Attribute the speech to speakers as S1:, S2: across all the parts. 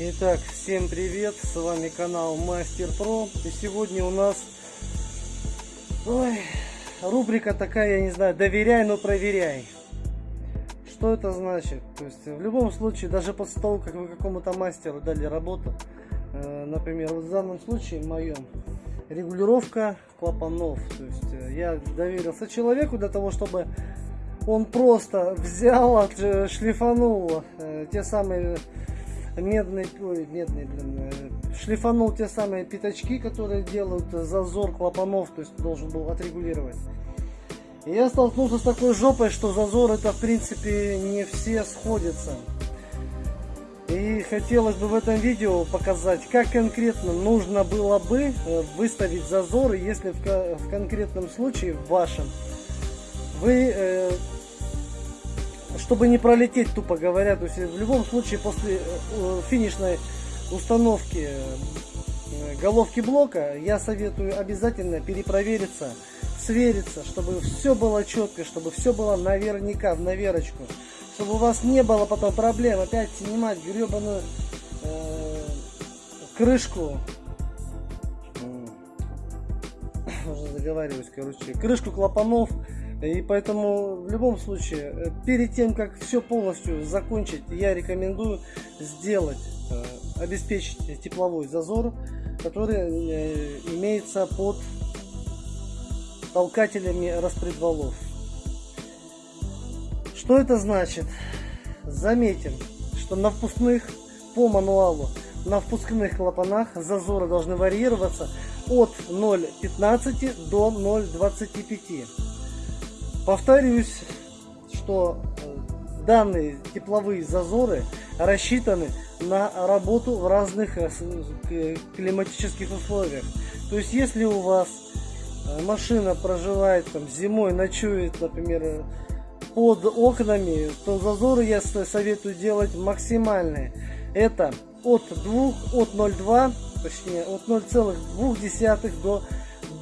S1: Итак, всем привет, с вами канал Мастер Про. И сегодня у нас ой, рубрика такая, я не знаю, доверяй, но проверяй. Что это значит? То есть в любом случае, даже после того, как вы какому-то мастеру дали работу, э, например, вот в данном случае, моем, регулировка клапанов. То есть э, я доверился человеку для того, чтобы он просто взял, шлифанул э, те самые медные, ой, медные, блин, шлифанул те самые пятачки, которые делают зазор клапанов, то есть должен был отрегулировать. И я столкнулся с такой жопой, что зазор это в принципе не все сходятся. И хотелось бы в этом видео показать, как конкретно нужно было бы э, выставить зазоры, если в, конкретном случае, в вашем, вы, э, чтобы не пролететь, тупо говоря, то есть в любом случае после э, финишной установки головки блока я советую обязательно перепровериться свериться, чтобы все было четко, чтобы все было наверняка, в наверочку. Чтобы у вас не было потом проблем опять снимать гребаную э, крышку. Уже заговариваюсь, короче. Крышку клапанов. И поэтому в любом случае, э, перед тем, как все полностью закончить, я рекомендую сделать, э, обеспечить тепловой зазор, который э, имеется под толкателями распредвалов. Что это значит? Заметим, что на впускных по мануалу на впускных клапанах зазоры должны варьироваться от 0,15 до 0,25. Повторюсь, что э, данные тепловые зазоры рассчитаны на работу в разных э, климатических условиях. То есть, если у вас Э, машина проживает там зимой, ночует, например, под окнами, то зазоры я советую делать максимальные. Это от 2, от 0,2, точнее от 0,2 до,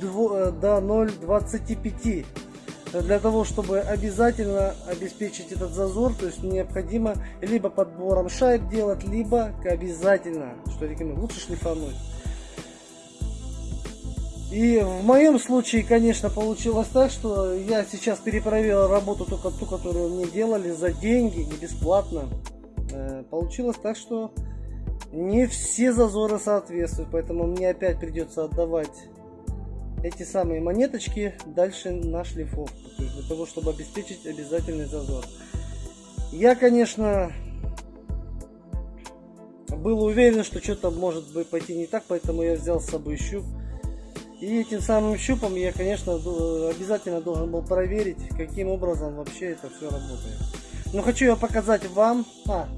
S1: 2, до 0,25. Для того, чтобы обязательно обеспечить этот зазор, то есть необходимо либо подбором шайб делать, либо обязательно, что рекомендую, лучше шлифануть. И в моем случае, конечно, получилось так, что я сейчас перепроверил работу только ту, которую мне делали за деньги, не бесплатно. Э, получилось так, что не все зазоры соответствуют, поэтому мне опять придется отдавать эти самые монеточки дальше на шлифовку, то есть для того, чтобы обеспечить обязательный зазор. Я, конечно, был уверен, что что-то может быть пойти не так, поэтому я взял с собой щуп. И этим самым щупом я, конечно, обязательно должен был проверить, каким образом вообще это все работает. Но хочу я показать вам. А,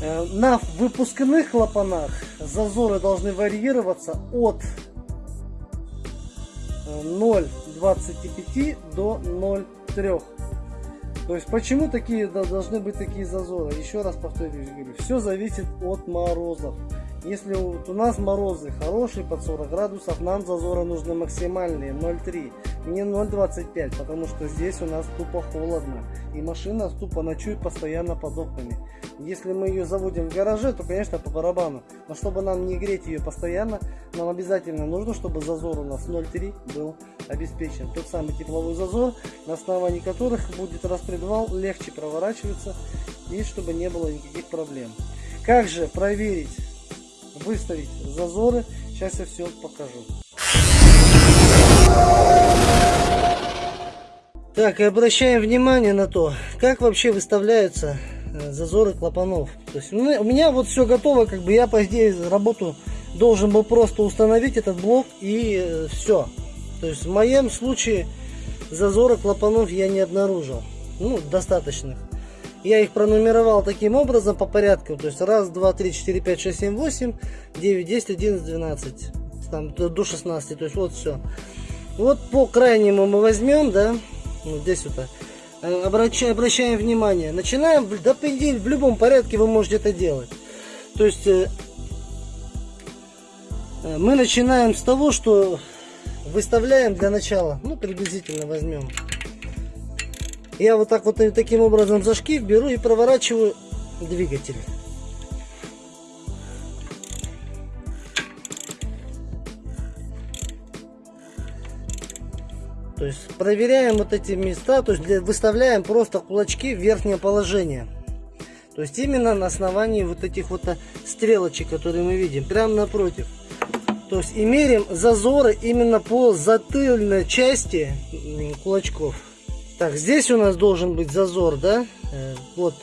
S1: э, на выпускных клапанах зазоры должны варьироваться от 0,25 до 0,3. То есть почему такие должны быть такие зазоры? Еще раз повторюсь, все зависит от морозов. Если у нас морозы хорошие под 40 градусов, нам зазоры нужны максимальные 0,3, не 0,25, потому что здесь у нас тупо холодно. И машина тупо ночует постоянно под окнами. Если мы ее заводим в гараже, то конечно по барабану. Но чтобы нам не греть ее постоянно, нам обязательно нужно, чтобы зазор у нас 0,3 был обеспечен. Тот самый тепловой зазор, на основании которых будет распредвал легче проворачиваться и чтобы не было никаких проблем. Как же проверить выставить зазоры. Сейчас я все покажу. Так, и обращаем внимание на то, как вообще выставляются э, зазоры клапанов. То есть у меня вот все готово, как бы я по идее работу должен был просто установить этот блок и э, все. То есть в моем случае зазоры клапанов я не обнаружил. Ну, достаточных. Я их пронумеровал таким образом по порядку. То есть раз, два, три, четыре, пять, шесть, семь, восемь, девять, десять, одиннадцать, двенадцать. Там до 16. То есть вот все. Вот по крайнему мы возьмем, да, вот здесь вот. Э, обращаем, обращаем внимание. Начинаем, да, в любом порядке вы можете это делать. То есть э, э, мы начинаем с того, что выставляем для начала, ну приблизительно возьмем я вот так вот таким образом за шкив беру и проворачиваю двигатель. То есть проверяем вот эти места, то есть выставляем просто кулачки в верхнее положение. То есть именно на основании вот этих вот стрелочек, которые мы видим, прямо напротив. То есть и мерим зазоры именно по затыльной части кулачков. Так, здесь у нас должен быть зазор, да? Э, вот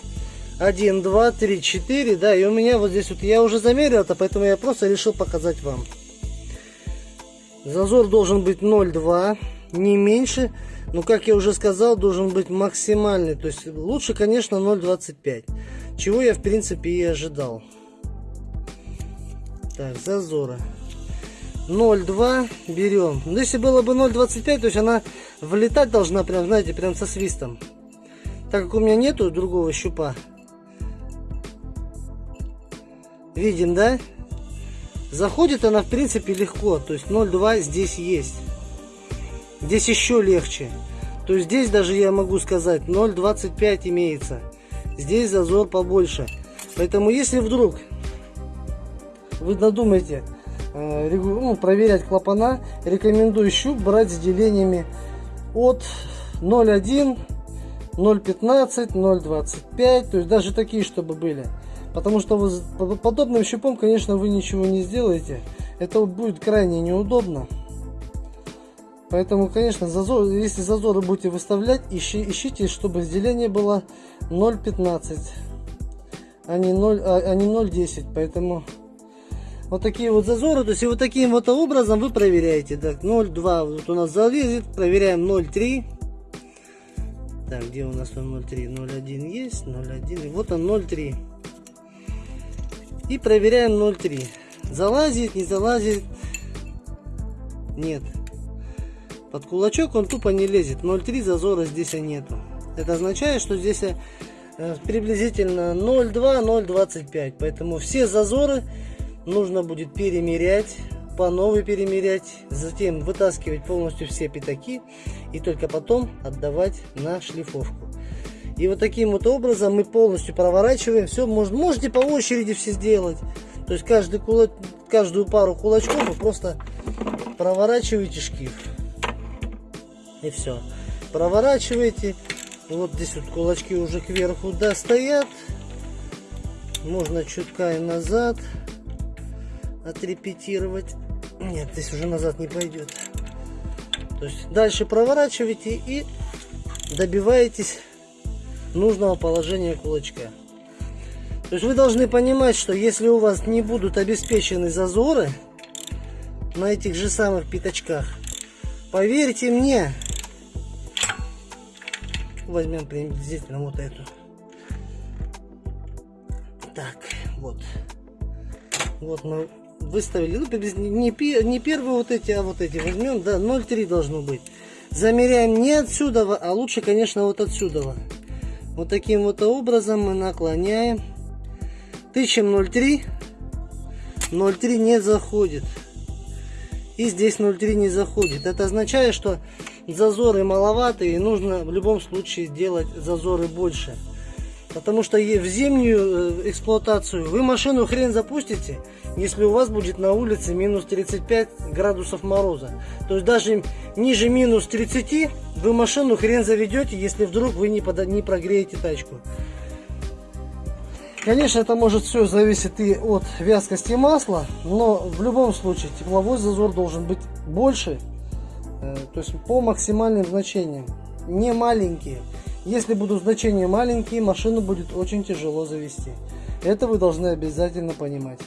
S1: 1, 2, 3, 4, да, и у меня вот здесь вот, я уже замерил это, поэтому я просто решил показать вам. Зазор должен быть 0,2 не меньше. Но, как я уже сказал, должен быть максимальный. То есть лучше, конечно, 0,25. Чего я, в принципе, и ожидал. Так, зазора. 0,2 берем. Но если было бы 0,25, то есть она влетать должна прям, знаете, прям со свистом. Так как у меня нету другого щупа. Видим, да? Заходит она, в принципе, легко. То есть 0,2 здесь есть. Здесь еще легче. То есть здесь даже я могу сказать 0,25 имеется. Здесь зазор побольше. Поэтому если вдруг вы надумаете ну, проверять клапана, рекомендую щуп брать с делениями от 0,1, 0,15, 0,25. То есть даже такие, чтобы были. Потому что вы подобным щупом, конечно, вы ничего не сделаете. Это будет крайне неудобно. Поэтому, конечно, зазор, если зазоры будете выставлять, ищи, ищите, чтобы разделение было 0,15, а не 0,10. А, а не 0,10. Поэтому вот такие вот зазоры. То есть вот таким вот образом вы проверяете. Так, 0,2 вот у нас залезет. Проверяем 0,3. Так, где у нас 0,3? 0,1 есть, 0,1. И вот он 0,3. И проверяем 0,3. Залазит, не залазит. Нет. Под кулачок он тупо не лезет. 0,3 зазора здесь нету. Это означает, что здесь э, приблизительно 0,2, 0,25. Поэтому все зазоры нужно будет перемерять, по новой перемерять, затем вытаскивать полностью все пятаки и только потом отдавать на шлифовку. И вот таким вот образом мы полностью проворачиваем все. Можете по очереди все сделать. То есть каждый кулак, каждую пару кулачков вы просто проворачиваете шкив и все. Проворачиваете. Вот здесь вот кулачки уже кверху достоят. Можно чутка и назад отрепетировать. Нет, здесь уже назад не пойдет. То есть дальше проворачиваете и добиваетесь нужного положения кулачка. То есть вы должны понимать, что если у вас не будут обеспечены зазоры на этих же самых пятачках, поверьте мне, возьмем приблизительно вот эту. Так, вот. Вот мы выставили. Ну, не, не первые вот эти, а вот эти возьмем. Да, 0,3 должно быть. Замеряем не отсюда, а лучше, конечно, вот отсюда. Вот таким вот образом мы наклоняем. Тычем 0,3. 0,3 не заходит. И здесь 0,3 не заходит. Это означает, что зазоры маловаты и нужно в любом случае делать зазоры больше. Потому что в зимнюю э, эксплуатацию вы машину хрен запустите, если у вас будет на улице минус 35 градусов мороза. То есть даже ниже минус 30 вы машину хрен заведете, если вдруг вы не, под, не прогреете тачку. Конечно, это может все зависеть и от вязкости масла, но в любом случае тепловой зазор должен быть больше, Э, то есть по максимальным значениям, не маленькие. Если будут значения маленькие, машину будет очень тяжело завести. Это вы должны обязательно понимать.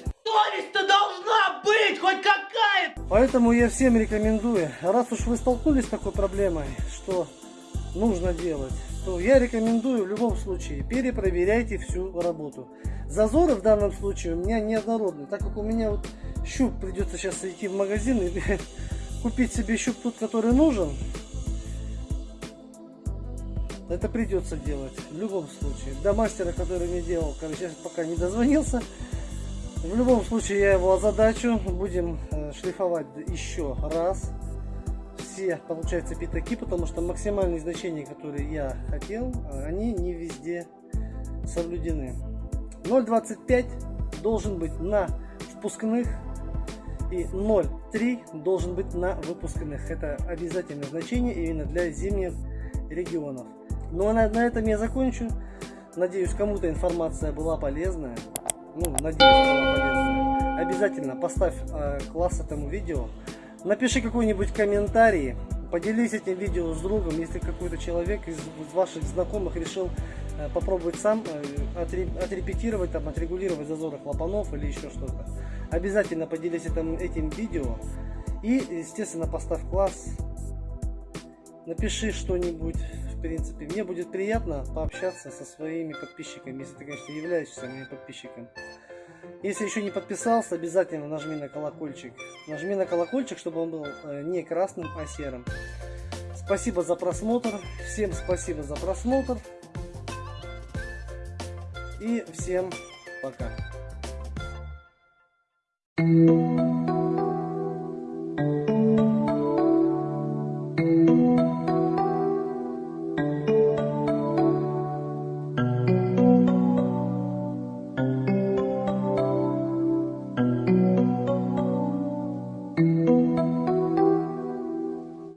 S2: Быть хоть какая-то!
S1: Поэтому я всем рекомендую, раз уж вы столкнулись с такой проблемой, что нужно делать, то я рекомендую в любом случае перепроверяйте всю работу. Зазоры в данном случае у меня неоднородные, так как у меня вот щуп придется сейчас идти в магазин и купить себе щуп тот, который нужен, это придется делать в любом случае. До мастера, который мне делал, короче, пока не дозвонился. В любом случае я его озадачу. Будем э, шлифовать еще раз все, получается, пятаки, потому что максимальные значения, которые я хотел, они не везде соблюдены. 0,25 должен быть на впускных и 0,3 должен быть на выпускных. Это обязательное значение именно для зимних регионов. Ну а на, на этом я закончу. Надеюсь, кому-то информация была полезная. Ну, надеюсь, была полезная. Обязательно поставь э, класс этому видео. Напиши какой-нибудь комментарий. Поделись этим видео с другом, если какой-то человек из ваших знакомых решил э, попробовать сам э, отрепетировать, там, отрегулировать зазоры клапанов или еще что-то. Обязательно поделись этим, этим видео. И, естественно, поставь класс. Напиши что-нибудь, в принципе. Мне будет приятно пообщаться со своими подписчиками, если ты, конечно, являешься моим подписчиком. Если еще не подписался, обязательно нажми на колокольчик. Нажми на колокольчик, чтобы он был э, не красным, а серым. Спасибо за просмотр. Всем спасибо за просмотр. И всем пока.